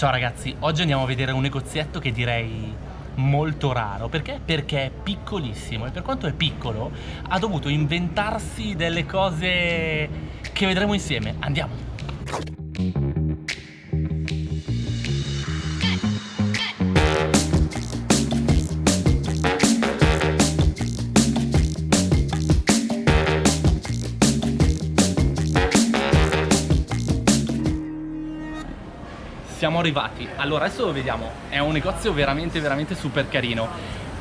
Ciao ragazzi, oggi andiamo a vedere un negozietto che direi molto raro perché? Perché è piccolissimo e per quanto è piccolo ha dovuto inventarsi delle cose che vedremo insieme. Andiamo! Siamo arrivati. Allora adesso lo vediamo. È un negozio veramente veramente super carino.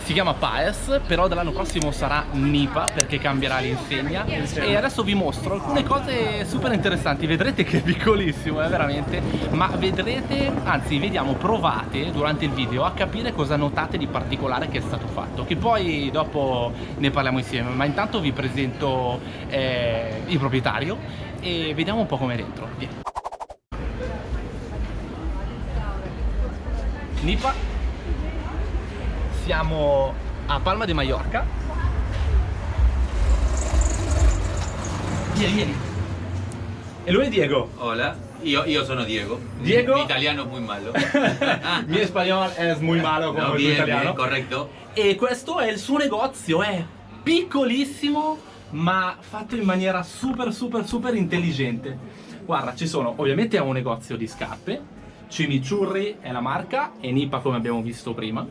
Si chiama Paes, però dall'anno prossimo sarà Nipa perché cambierà l'insegna. E adesso vi mostro alcune cose super interessanti, vedrete che è piccolissimo, è eh, veramente, ma vedrete, anzi vediamo, provate durante il video a capire cosa notate di particolare che è stato fatto, che poi dopo ne parliamo insieme, ma intanto vi presento eh, il proprietario e vediamo un po' com'è dentro, Vieni. Nipa. Siamo a Palma de Mallorca. Vieni, vieni. E lui è Diego. Hola, io, io sono Diego. Diego? Mi italiano è molto malo. Mi spagnolo è molto malo come no, bien, italiano. bien, corretto E questo è il suo negozio, è piccolissimo ma fatto in maniera super super super intelligente. Guarda, ci sono, ovviamente è un negozio di scarpe Chimichurri è la marca e Nipa come abbiamo visto prima.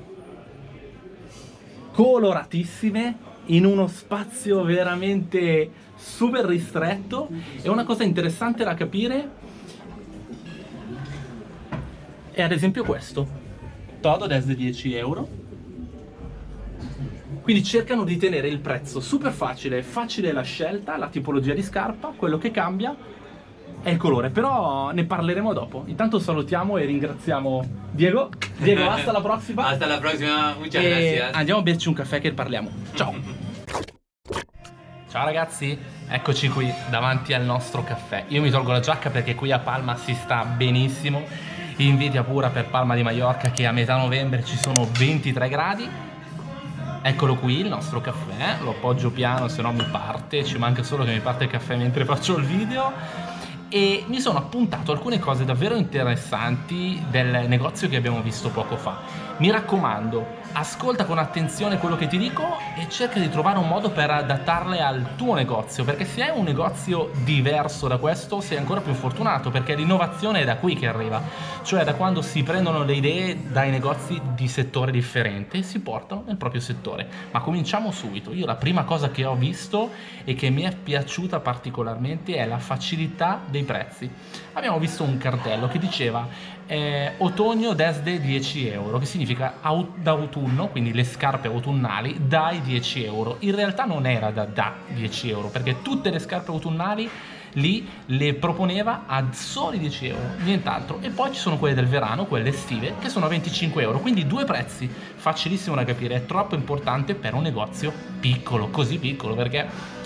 Coloratissime, in uno spazio veramente super ristretto e una cosa interessante da capire è ad esempio questo. Todo desde 10 euro. Quindi cercano di tenere il prezzo super facile, facile la scelta, la tipologia di scarpa, quello che cambia è il colore, però ne parleremo dopo. Intanto salutiamo e ringraziamo Diego. Diego, hasta la prossima. Hasta la prossima, muchas gracias. Andiamo a berci un caffè che parliamo. Ciao. Ciao ragazzi, eccoci qui davanti al nostro caffè. Io mi tolgo la giacca perché qui a Palma si sta benissimo. Invidia pura per Palma di Mallorca che a metà novembre ci sono 23 gradi. Eccolo qui il nostro caffè, lo appoggio piano se no mi parte, ci manca solo che mi parte il caffè mentre faccio il video e mi sono appuntato alcune cose davvero interessanti del negozio che abbiamo visto poco fa. Mi raccomando, ascolta con attenzione quello che ti dico e cerca di trovare un modo per adattarle al tuo negozio, perché se hai un negozio diverso da questo sei ancora più fortunato, perché l'innovazione è da qui che arriva, cioè da quando si prendono le idee dai negozi di settore differente e si portano nel proprio settore. Ma cominciamo subito. Io la prima cosa che ho visto e che mi è piaciuta particolarmente è la facilità dei prezzi. Abbiamo visto un cartello che diceva eh, otoño desde 10 euro, che significa d'autunno, quindi le scarpe autunnali, dai 10 euro. In realtà non era da, da 10 euro, perché tutte le scarpe autunnali lì le proponeva a soli 10 euro, nient'altro. E poi ci sono quelle del verano, quelle estive, che sono a 25 euro, quindi due prezzi, facilissimo da capire, è troppo importante per un negozio piccolo, così piccolo, perché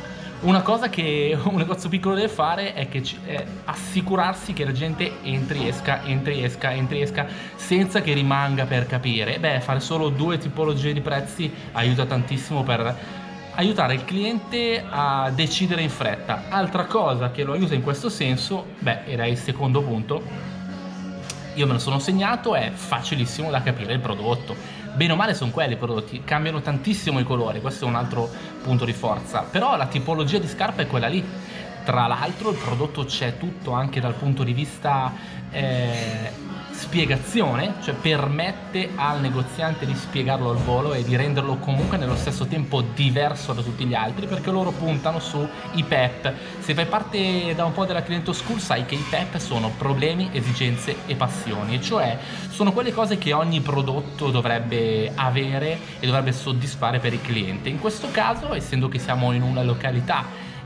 una cosa che un negozio piccolo deve fare è, che, è assicurarsi che la gente entri, esca, entri, esca, entri, esca senza che rimanga per capire. Beh, fare solo due tipologie di prezzi aiuta tantissimo per aiutare il cliente a decidere in fretta. Altra cosa che lo aiuta in questo senso, beh, era il secondo punto, io me lo sono segnato, è facilissimo da capire il prodotto bene o male sono quelli i prodotti, cambiano tantissimo i colori, questo è un altro punto di forza, però la tipologia di scarpa è quella lì. Tra l'altro il prodotto c'è tutto anche dal punto di vista eh, spiegazione, cioè permette al negoziante di spiegarlo al volo e di renderlo comunque nello stesso tempo diverso da tutti gli altri perché loro puntano sui PEP. Se fai parte da un po' della client school sai che i PEP sono problemi, esigenze e passioni, cioè sono quelle cose che ogni prodotto dovrebbe avere e dovrebbe soddisfare per il cliente. In questo caso, essendo che siamo in una località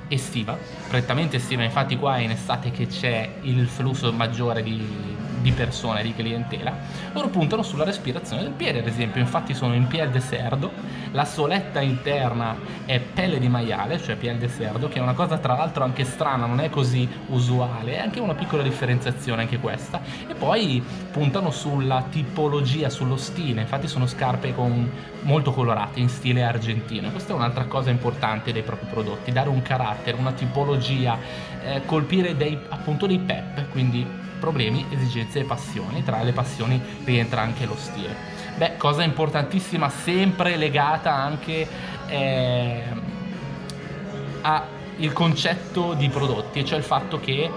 estiva, prettamente estiva, infatti qua è in estate che c'è il flusso maggiore di di persone, di clientela, loro puntano sulla respirazione del piede, ad esempio, infatti sono in piel de cerdo, la soletta interna è pelle di maiale, cioè piel de cerdo, che è una cosa tra l'altro anche strana, non è così usuale, è anche una piccola differenziazione anche questa, e poi puntano sulla tipologia, sullo stile, infatti sono scarpe con, molto colorate, in stile argentino, questa è un'altra cosa importante dei propri prodotti, dare un carattere, una tipologia, eh, colpire dei, appunto dei pep, quindi problemi, esigenze e passioni. Tra le passioni rientra anche lo stile. Beh, cosa importantissima, sempre legata anche eh, al concetto di prodotti, cioè il fatto che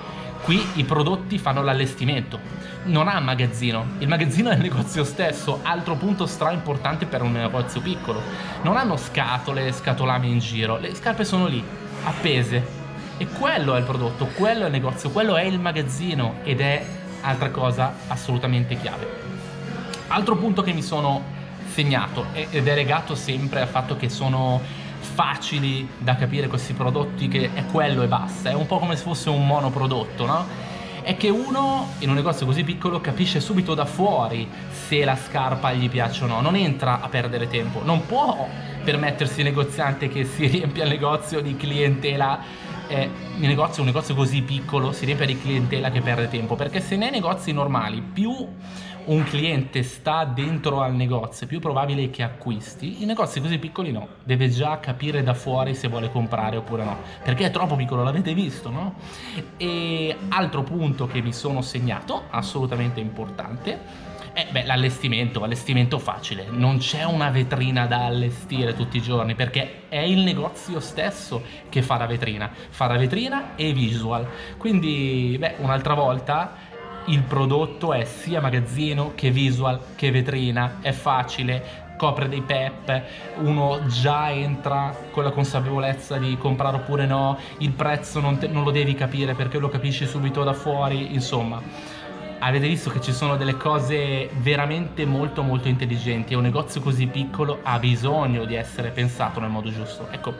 qui i prodotti fanno l'allestimento non ha magazzino, il magazzino è il negozio stesso, altro punto stra importante per un negozio piccolo. Non hanno scatole, scatolami in giro, le scarpe sono lì, appese. E quello è il prodotto, quello è il negozio, quello è il magazzino ed è altra cosa assolutamente chiave. Altro punto che mi sono segnato ed è legato sempre al fatto che sono facili da capire questi prodotti che è quello e basta, è un po' come se fosse un monoprodotto, no? è che uno in un negozio così piccolo capisce subito da fuori se la scarpa gli piace o no, non entra a perdere tempo, non può permettersi il negoziante che si riempia il negozio di clientela eh, il negozio, un negozio così piccolo si riempie di clientela che perde tempo perché se nei negozi normali più un cliente sta dentro al negozio, più probabile che acquisti. I negozi così piccoli no, deve già capire da fuori se vuole comprare oppure no, perché è troppo piccolo, l'avete visto, no? E altro punto che mi sono segnato, assolutamente importante, è l'allestimento, allestimento facile, non c'è una vetrina da allestire tutti i giorni perché è il negozio stesso che fa la vetrina, fa la vetrina e visual, quindi beh, un'altra volta il prodotto è sia magazzino che visual che vetrina, è facile, copre dei pep, uno già entra con la consapevolezza di comprare oppure no, il prezzo non, te, non lo devi capire perché lo capisci subito da fuori, insomma avete visto che ci sono delle cose veramente molto molto intelligenti. E un negozio così piccolo ha bisogno di essere pensato nel modo giusto. Ecco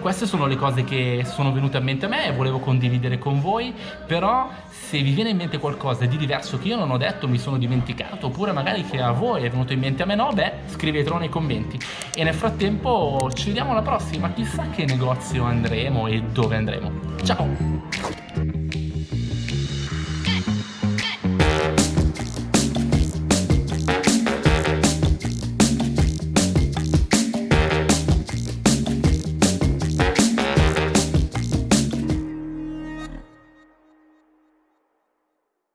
queste sono le cose che sono venute a mente a me e volevo condividere con voi però se vi viene in mente qualcosa di diverso che io non ho detto mi sono dimenticato oppure magari che a voi è venuto in mente a me no beh scrivetelo nei commenti. E nel frattempo ci vediamo alla prossima. Chissà che negozio andremo e dove andremo. Ciao